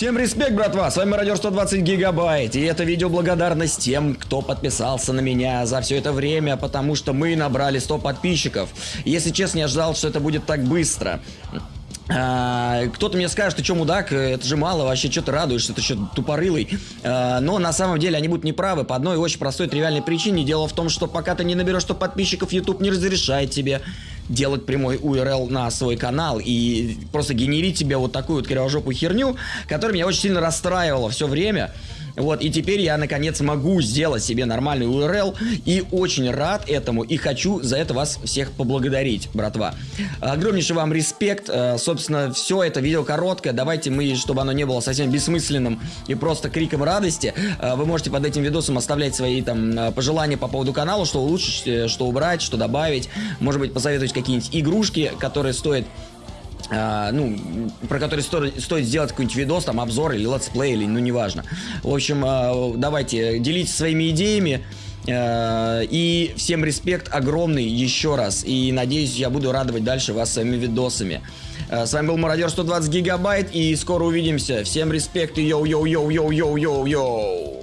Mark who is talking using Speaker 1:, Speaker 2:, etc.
Speaker 1: Всем респект, братва, с вами Радио 120 Гигабайт, и это видео благодарность тем, кто подписался на меня за все это время, потому что мы набрали 100 подписчиков. Если честно, я ждал, что это будет так быстро. А, кто-то мне скажет, ты что, мудак, это же мало, вообще, что ты радуешься, ты что, тупорылый. А, но на самом деле они будут неправы по одной очень простой тривиальной причине. Дело в том, что пока ты не наберешь 100 подписчиков, YouTube не разрешает тебе делать прямой URL на свой канал и просто генерить себе вот такую вот кривожопую херню, которая меня очень сильно расстраивала все время. Вот, и теперь я наконец могу сделать себе нормальный URL и очень рад этому и хочу за это вас всех поблагодарить, братва. Огромнейший вам респект. Э, собственно, все это видео короткое. Давайте мы, чтобы оно не было совсем бессмысленным и просто криком радости, э, вы можете под этим видосом оставлять свои там э, пожелания по поводу канала, что улучшить, что убрать, что добавить. Может быть, посоветовать какие-нибудь игрушки, которые стоят а, ну, про который стоит, стоит сделать какой-нибудь видос, там, обзор или летсплей, или, ну, неважно. В общем, а, давайте, делитесь своими идеями. А, и всем респект огромный еще раз. И надеюсь, я буду радовать дальше вас своими видосами. А, с вами был Мародер 120 Гигабайт, и скоро увидимся. Всем респект и йоу-йоу-йоу-йоу-йоу-йоу-йоу.